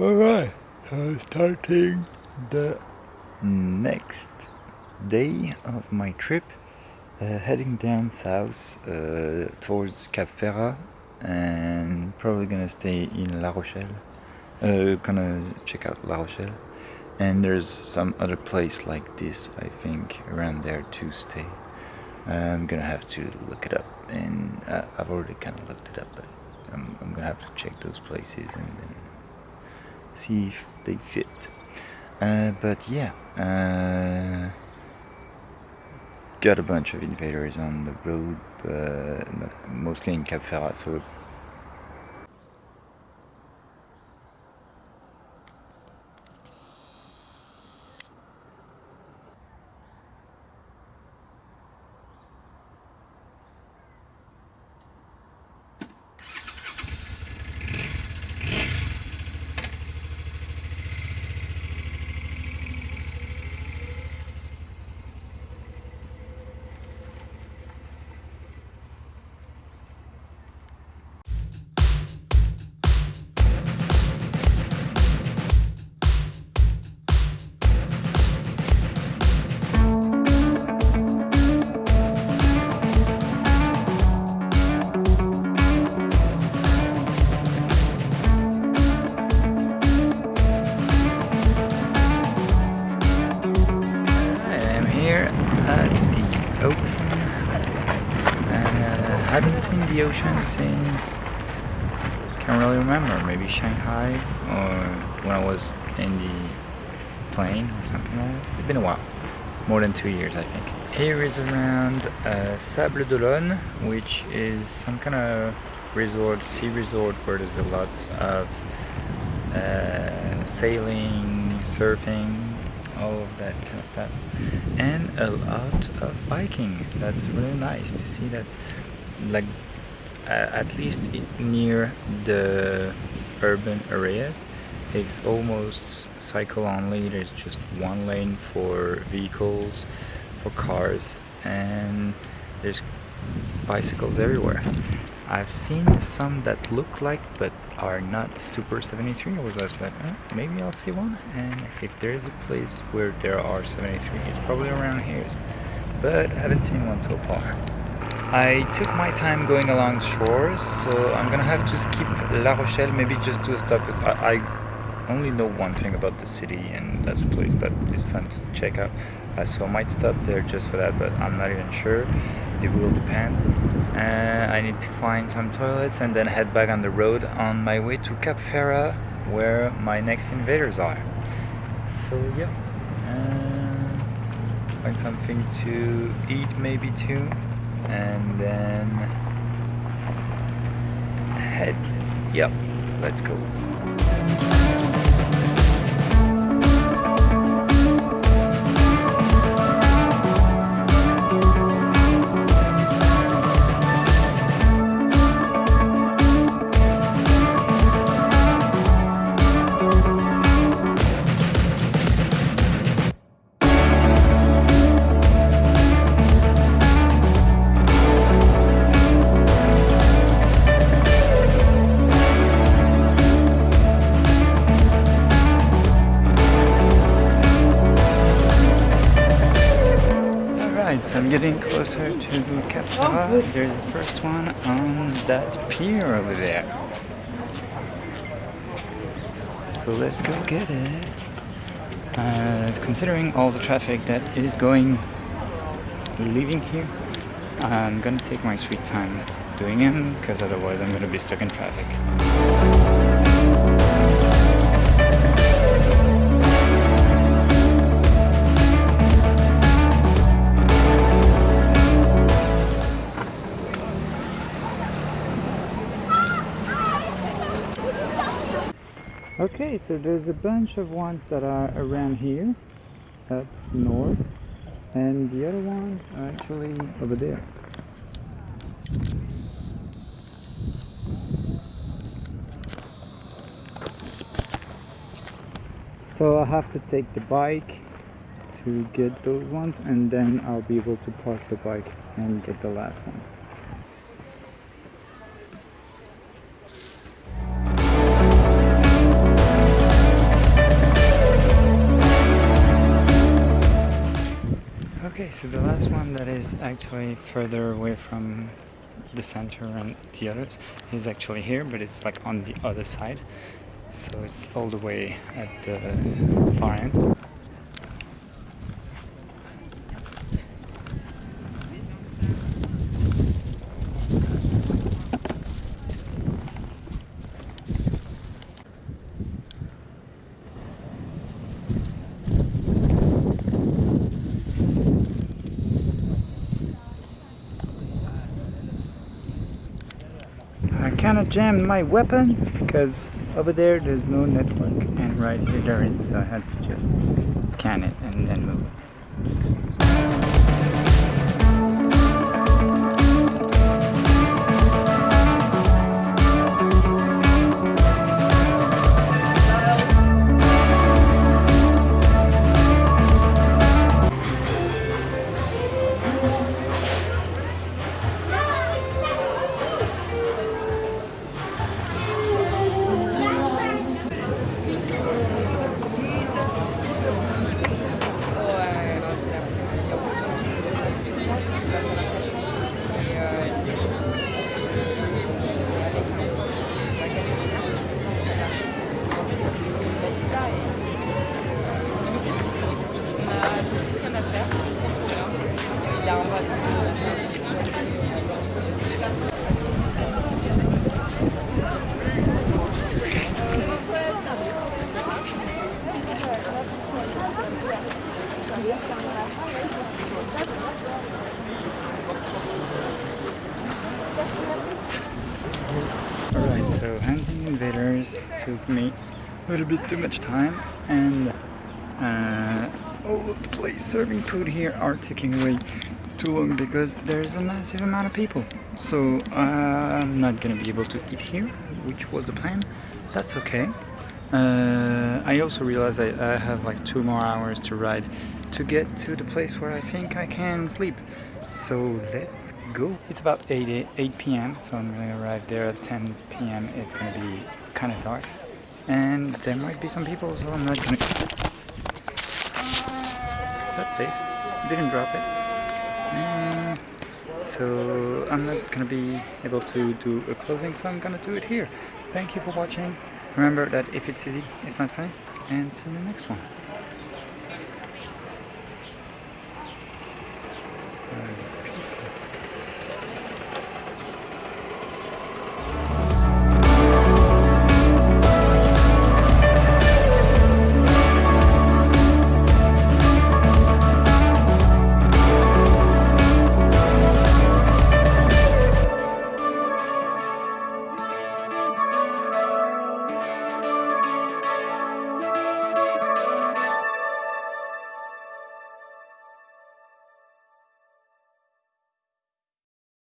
Alright, so starting the next day of my trip, uh, heading down south uh, towards Cap Ferret and probably gonna stay in La Rochelle. Uh, gonna check out La Rochelle. And there's some other place like this, I think, around there to stay. I'm gonna have to look it up, and uh, I've already kind of looked it up, but I'm, I'm gonna have to check those places and then see if they fit. Uh, but yeah, uh, got a bunch of invaders on the road, but mostly in Cap Ferret, so haven't seen the ocean since can't really remember maybe Shanghai or when I was in the plane or something like that. It's been a while more than two years I think. Here is around uh, Sables d'Olonne which is some kind of resort sea resort where there's a lot of uh, sailing surfing all of that kind of stuff. And a lot of biking. That's really nice to see that like at least near the urban areas it's almost cycle only. There's just one lane for vehicles for cars and there's bicycles everywhere I've seen some that look like but are not Super 73 I was just like eh, maybe I'll see one. And if there's a place where there are 73 it's probably around here. But I haven't seen one so far. I took my time going along shores, so I'm gonna have to skip La Rochelle, maybe just do a stop, because I, I, only know one thing about the city, and that's a place that is fun to check out. Uh, so I might stop there just for that, but I'm not even sure. It will depend. Uh, I need to find some toilets and then head back on the road on my way to Cap Ferret, where my next invaders are. So yeah, uh, find something to eat maybe too and then head yep let's go closer to Cap Ferret. There's the first one on that pier over there. So let's go get it. Uh, considering all the traffic that is going, leaving here, I'm gonna take my sweet time doing it because otherwise I'm gonna be stuck in traffic. Okay, so there's a bunch of ones that are around here, up north, and the other ones are actually over there. So I have to take the bike to get those ones and then I'll be able to park the bike and get the last ones. So the last one that is actually further away from the center and the others is actually here, but it's like on the other side. So it's all the way at the far end. I kinda jammed my weapon because over there there's no network and right here there is so I had to just scan it and then move took me a little bit too much time and uh, all of the place serving food here are taking way too long because there's a massive amount of people. So uh, I'm not gonna be able to eat here, which was the plan. That's okay. Uh, I also realized I, I have like two more hours to ride to get to the place where I think I can sleep. So let's go. It's about 8, 8 p.m. So I'm gonna arrive there at 10 p.m. It's gonna be kind of dark. And there might be some people, so I'm not gonna... That's safe. Didn't drop it. And so I'm not gonna be able to do a closing, so I'm gonna do it here. Thank you for watching. Remember that if it's easy, it's not funny. And see you in the next one.